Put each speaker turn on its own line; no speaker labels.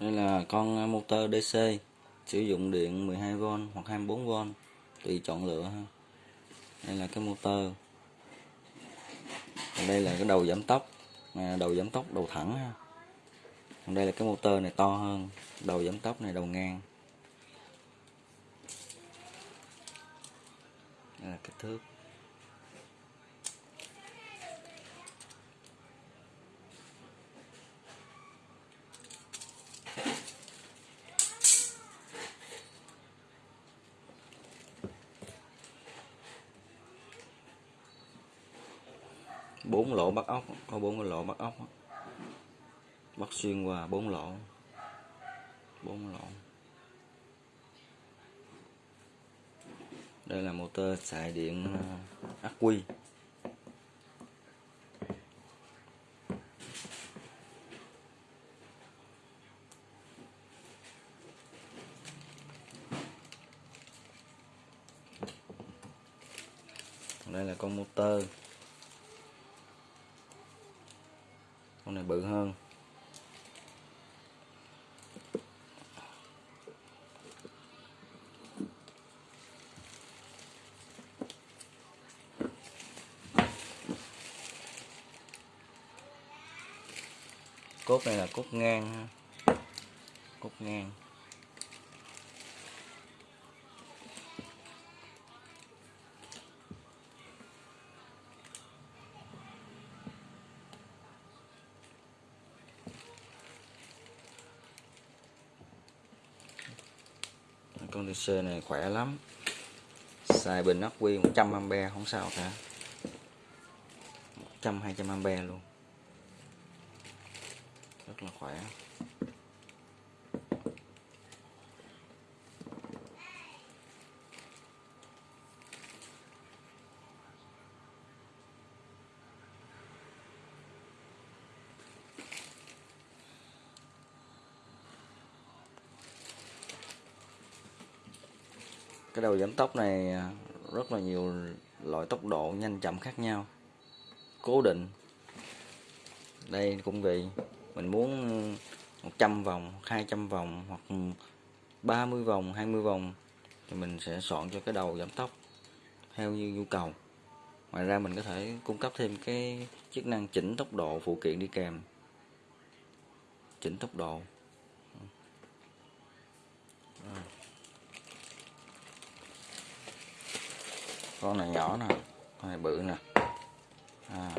đây là con à, motor DC sử dụng điện 12V hoặc 24V tùy chọn lựa ha. Đây là cái motor. Còn đây là cái đầu giảm tốc à, đầu giảm tốc đầu thẳng ha. Còn đây là cái motor này to hơn, đầu giảm tốc này đầu ngang. Đây là kích thước. Bốn lỗ bắt ốc, có bốn cái lỗ bắt ốc bắt xuyên qua bốn lỗ bốn lỗ. Đây là motor xài điện ờ, ắc quy. Đây là con motor. Con này bự hơn cốt này là cốt ngang ha. cốt ngang con DC này khỏe lắm. Xài bình ắc quy 100A không sao cả. 100 200A luôn. Rất là khỏe. Cái đầu giảm tốc này à, rất là nhiều loại tốc độ nhanh chậm khác nhau. Cố định. Đây cũng vậy, mình muốn 100 vòng 200 vòng hoặc 30 vòng 20 vòng thì mình sẽ soạn cho cái đầu giảm tốc theo như nhu cầu. Ngoài ra mình có thể cung cấp thêm cái chức năng chỉnh tốc độ phụ kiện đi kèm. Chỉnh tốc độ. Con này nhỏ nè con này bự nè. À,